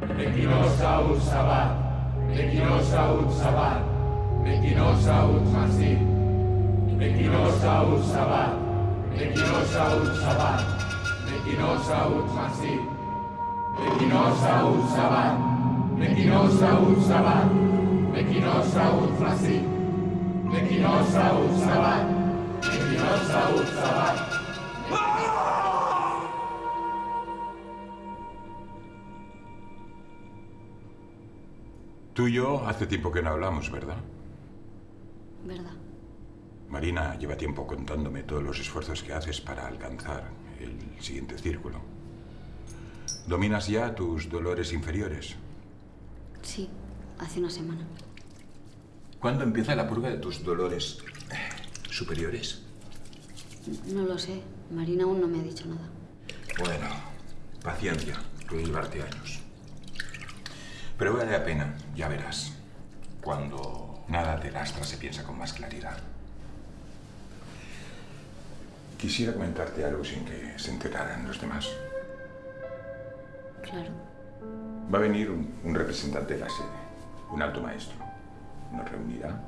29 Saúl Sabat, 29 Saúl Sabat, 29 Saúl Masip, 29 Saúl Sabat, 29 Saúl Sabat, 29 Saúl Masip, 29 Saúl Sabat, 29 Saúl Sabat, 29 Saúl Masip, 29 Saúl Sabat, 29 Saúl Sabat, Tú y yo hace tiempo que no hablamos, ¿verdad? ¿Verdad? Marina lleva tiempo contándome todos los esfuerzos que haces para alcanzar el siguiente círculo. ¿Dominas ya tus dolores inferiores? Sí, hace una semana. ¿Cuándo empieza la purga de tus dolores eh, superiores? No lo sé. Marina aún no me ha dicho nada. Bueno, paciencia. Puede llevarte años. Pero vale la pena, ya verás. Cuando nada te lastra se piensa con más claridad. Quisiera comentarte algo sin que se enteraran los demás. Claro. Va a venir un, un representante de la sede, un alto maestro. Nos reunirá,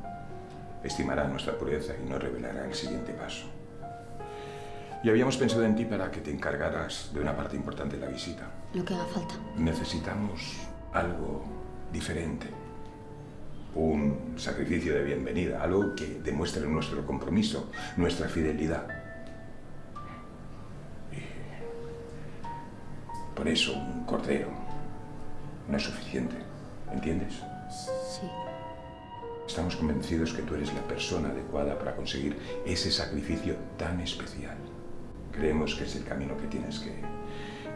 estimará nuestra pureza y nos revelará el siguiente paso. Y habíamos pensado en ti para que te encargaras de una parte importante de la visita. Lo que haga falta. Necesitamos algo diferente. Un sacrificio de bienvenida, algo que demuestre nuestro compromiso, nuestra fidelidad. Y por eso un cordero no es suficiente, ¿entiendes? Sí. Estamos convencidos que tú eres la persona adecuada para conseguir ese sacrificio tan especial. Creemos que es el camino que tienes que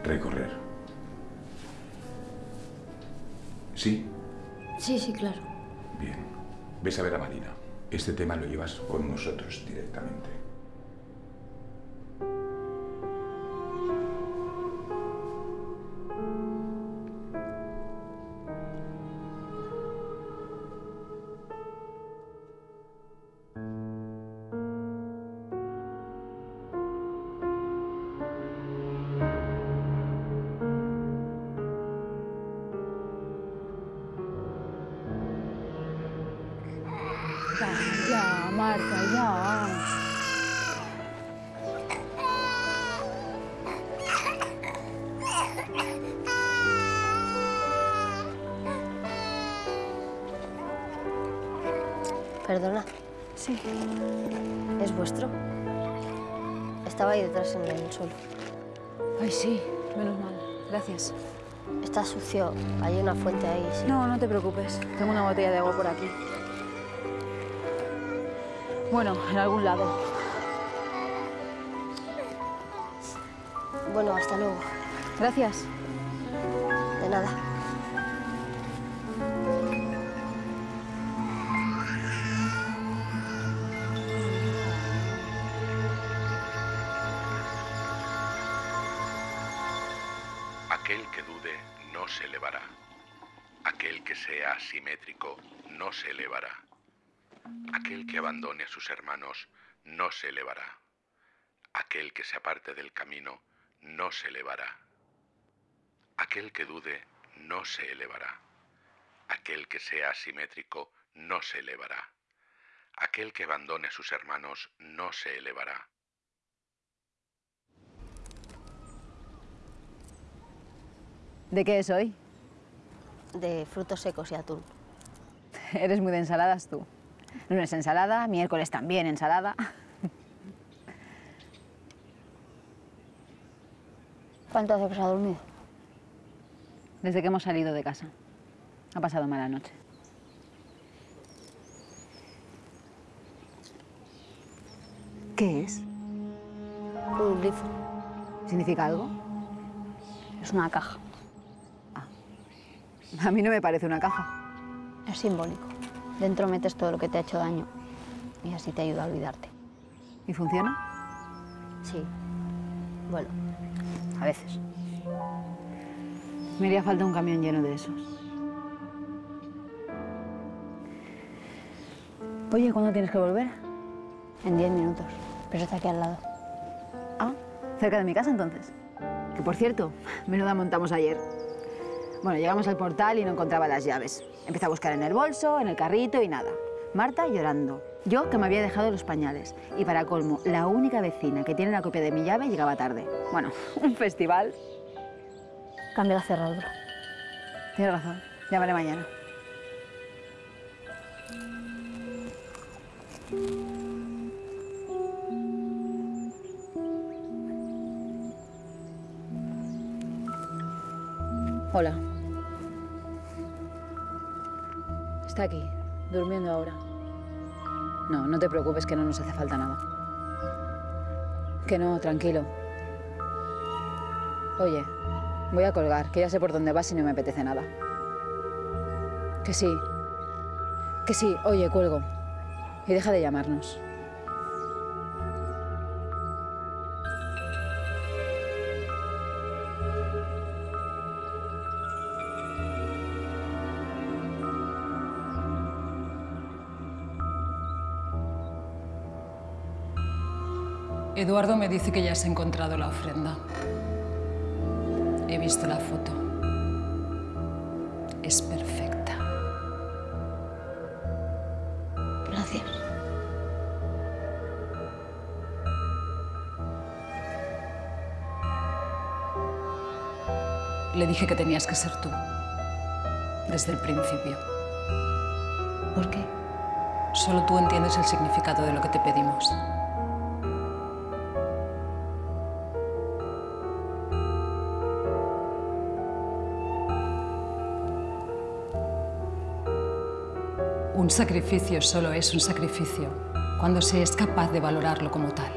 recorrer. ¿Sí? Sí, sí, claro. Bien. Ves a ver a Marina. Este tema lo llevas con nosotros directamente. Sí. ¿es vuestro? Estaba ahí detrás en el suelo. Ay, sí, menos mal. Gracias. Está sucio. Hay una fuente ahí. sí. No, no te preocupes. Tengo una botella de agua por aquí. Bueno, en algún lado. Bueno, hasta luego. Gracias. De nada. Aquel que abandone a sus hermanos no se elevará. Aquel que se aparte del camino no se elevará. Aquel que dude no se elevará. Aquel que sea asimétrico no se elevará. Aquel que abandone a sus hermanos no se elevará. ¿De qué es hoy? De frutos secos y atún. Eres muy de ensaladas tú. Lunes ensalada, miércoles también ensalada. ¿Cuánto hace que se ha dormido? Desde que hemos salido de casa. Ha pasado mala noche. ¿Qué es? Un grifo. ¿Significa algo? Es una caja. A mí no me parece una caja. Es simbólico. Dentro metes todo lo que te ha hecho daño y así te ayuda a olvidarte. ¿Y funciona? Sí. Bueno, a veces. Me haría falta un camión lleno de esos. Oye, ¿cuándo tienes que volver? En 10 minutos. Pero está aquí al lado. Ah, cerca de mi casa entonces. Que por cierto, menuda montamos ayer. Bueno, llegamos al portal y no encontraba las llaves. Empecé a buscar en el bolso, en el carrito y nada. Marta llorando. Yo que me había dejado los pañales. Y para colmo, la única vecina que tiene la copia de mi llave llegaba tarde. Bueno, un festival. Cambia la cerradura. Tienes razón. Llamaré mañana. Hola. Está aquí, durmiendo ahora. No, no te preocupes que no nos hace falta nada. Que no, tranquilo. Oye, voy a colgar, que ya sé por dónde vas y no me apetece nada. Que sí. Que sí, oye, cuelgo. Y deja de llamarnos. Eduardo me dice que ya has encontrado la ofrenda. He visto la foto. Es perfecta. Gracias. Le dije que tenías que ser tú. Desde el principio. ¿Por qué? Solo tú entiendes el significado de lo que te pedimos. Un sacrificio solo es un sacrificio cuando se es capaz de valorarlo como tal.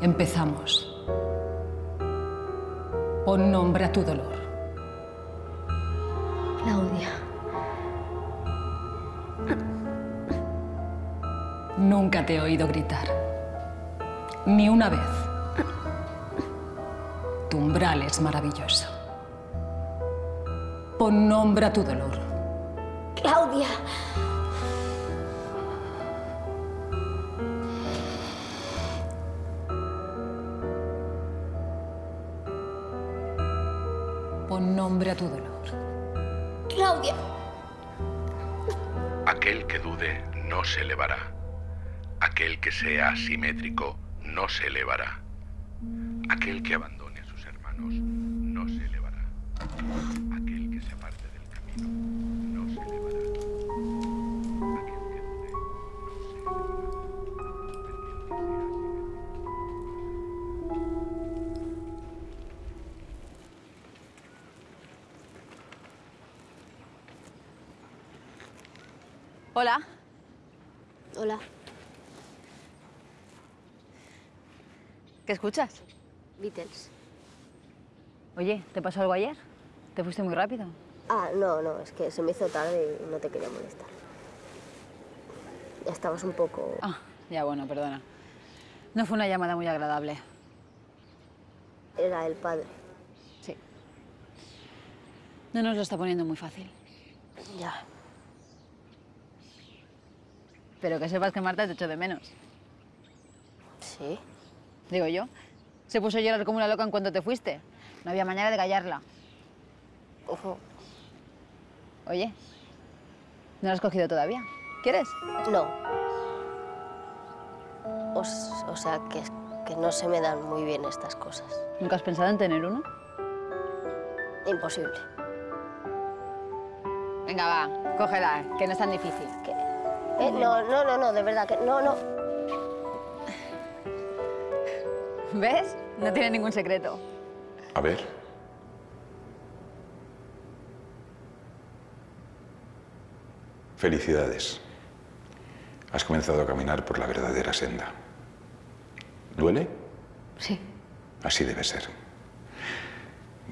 Empezamos. Pon nombre a tu dolor. Claudia. Nunca te he oído gritar. Ni una vez. Tu umbral es maravilloso. Pon nombre a tu dolor. Claudia. Pon nombre a tu dolor. Claudia. Aquel que dude no se elevará. Aquel que sea asimétrico no se elevará. Aquel que abandone Hola. Hola. ¿Qué escuchas? Beatles. Oye, ¿te pasó algo ayer? ¿Te fuiste muy rápido? Ah, no, no, es que se me hizo tarde y no te quería molestar. Ya estabas un poco... Ah, ya bueno, perdona. No fue una llamada muy agradable. Era el padre. Sí. No nos lo está poniendo muy fácil. Ya. Pero que sepas que Marta te echó de menos. ¿Sí? Digo yo. Se puso a llorar como una loca en cuanto te fuiste. No había manera de callarla. Ujú. Oye, ¿no lo has cogido todavía? ¿Quieres? No. O, o sea, que, que no se me dan muy bien estas cosas. ¿Nunca has pensado en tener uno? Imposible. Venga, va, cógela, que no es tan difícil. ¿Qué? Eh, no, no, no, no, de verdad que... No, no. ¿Ves? No tiene ningún secreto. A ver. Felicidades. Has comenzado a caminar por la verdadera senda. ¿Duele? Sí. Así debe ser.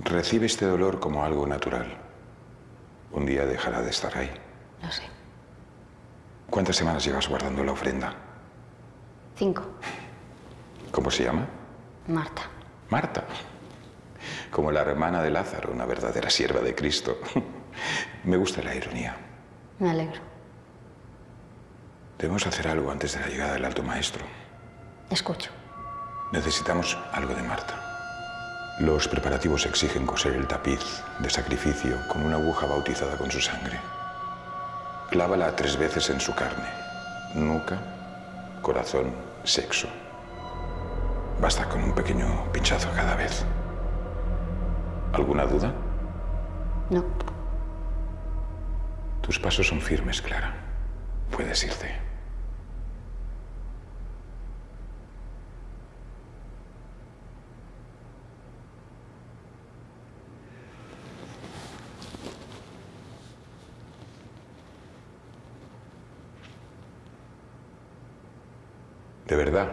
Recibe este dolor como algo natural. Un día dejará de estar ahí. Lo sé. ¿Cuántas semanas llevas guardando la ofrenda? Cinco. ¿Cómo se llama? Marta. Marta. Como la hermana de Lázaro, una verdadera sierva de Cristo. Me gusta la ironía. Me alegro. Debemos hacer algo antes de la llegada del alto maestro. Escucho. Necesitamos algo de Marta. Los preparativos exigen coser el tapiz de sacrificio con una aguja bautizada con su sangre. Clávala tres veces en su carne. Nuca, corazón, sexo. Basta con un pequeño pinchazo cada vez. ¿Alguna duda? No. Tus pasos son firmes, Clara. Puedes irte. ¿De verdad?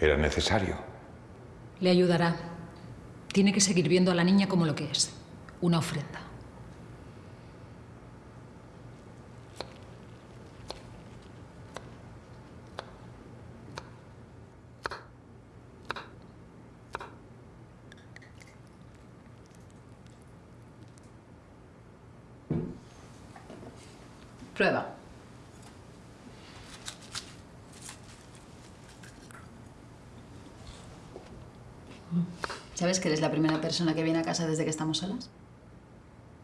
¿Era necesario? Le ayudará. Tiene que seguir viendo a la niña como lo que es, una ofrenda. Prueba. ¿Sabes que eres la primera persona que viene a casa desde que estamos solas?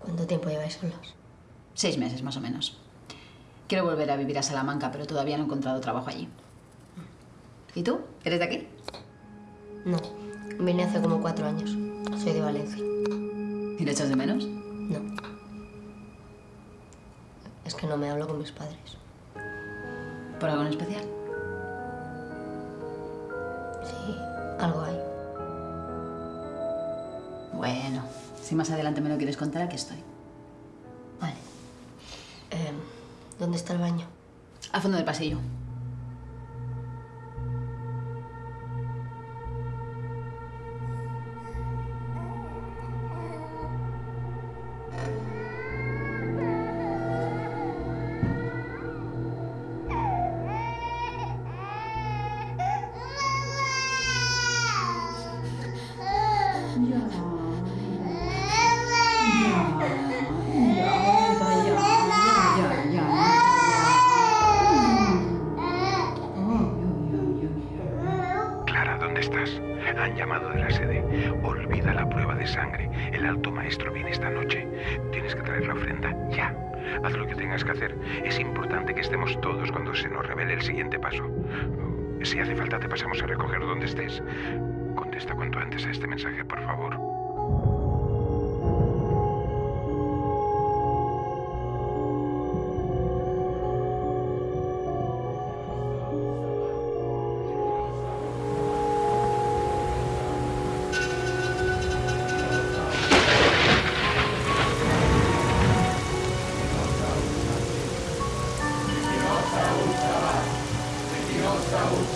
¿Cuánto tiempo lleváis solos? Seis meses, más o menos. Quiero volver a vivir a Salamanca, pero todavía no he encontrado trabajo allí. ¿Y tú? ¿Eres de aquí? No. Vine hace como cuatro años. Soy de Valencia. ¿Y le echas de menos? No. Es que no me hablo con mis padres. ¿Por algo en especial? Sí, algo hay. Bueno, si más adelante me lo quieres contar, aquí estoy. Vale. Em, ¿Dónde está el baño? Al fondo del pasillo. Sangre. El alto maestro viene esta noche. Tienes que traer la ofrenda ya. Haz lo que tengas que hacer. Es importante que estemos todos cuando se nos revele el siguiente paso. Si hace falta, te pasamos a recoger donde estés. Contesta cuanto antes a este mensaje, por favor. Clara,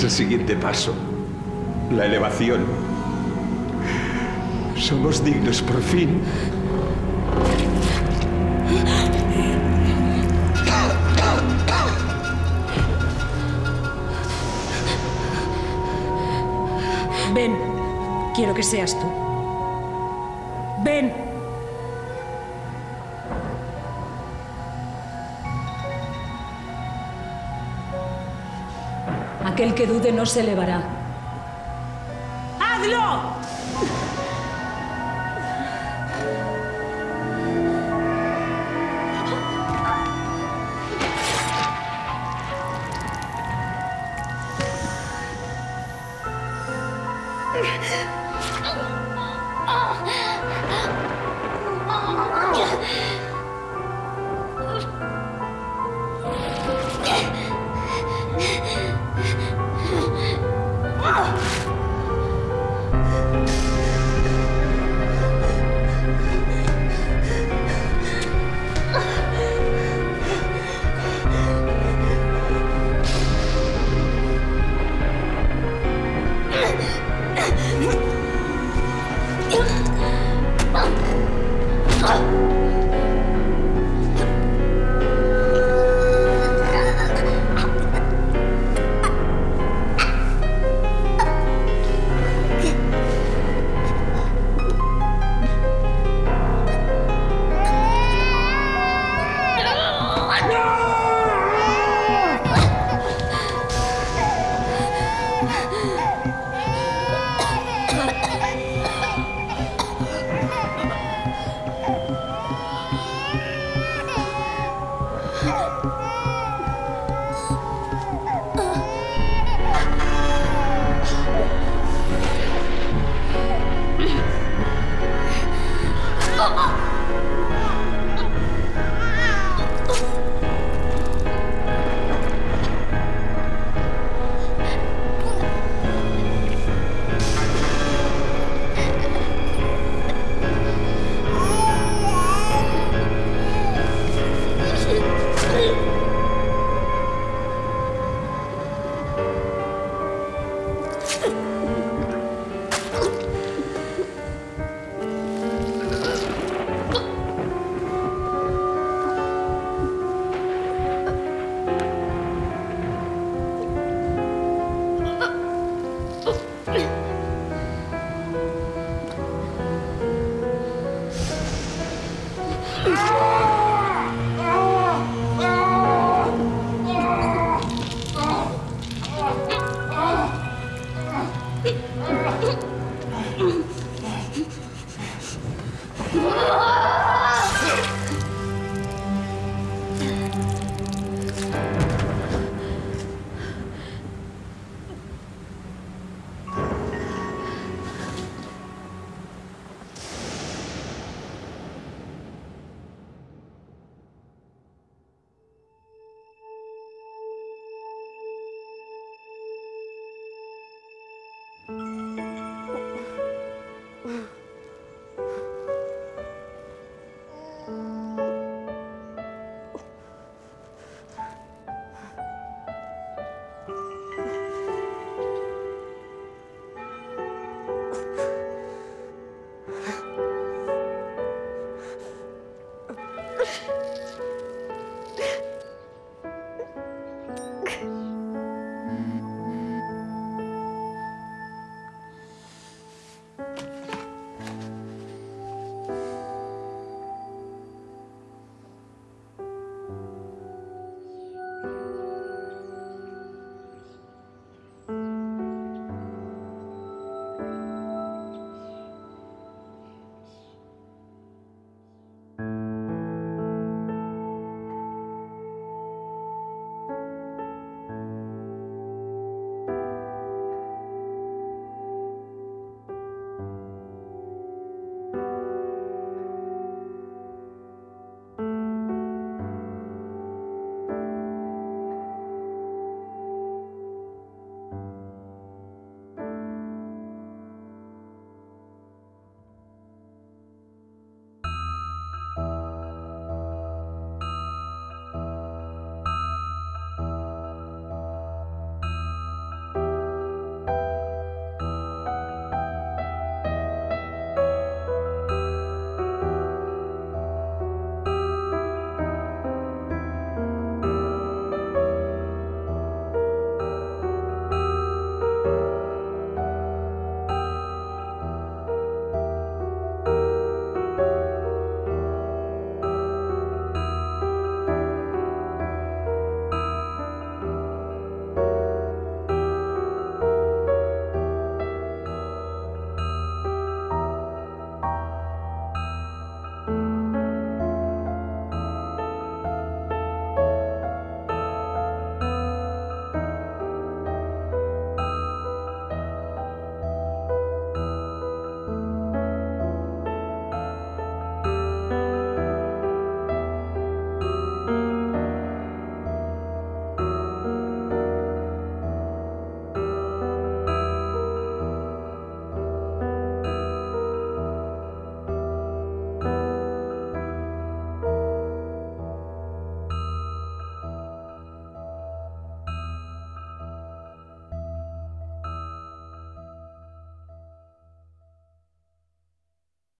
es el siguiente paso. La elevación. Somos dignos por fin. Ven, quiero que seas tú. Ven. aquel que dude no se elevará. ¡Hazlo!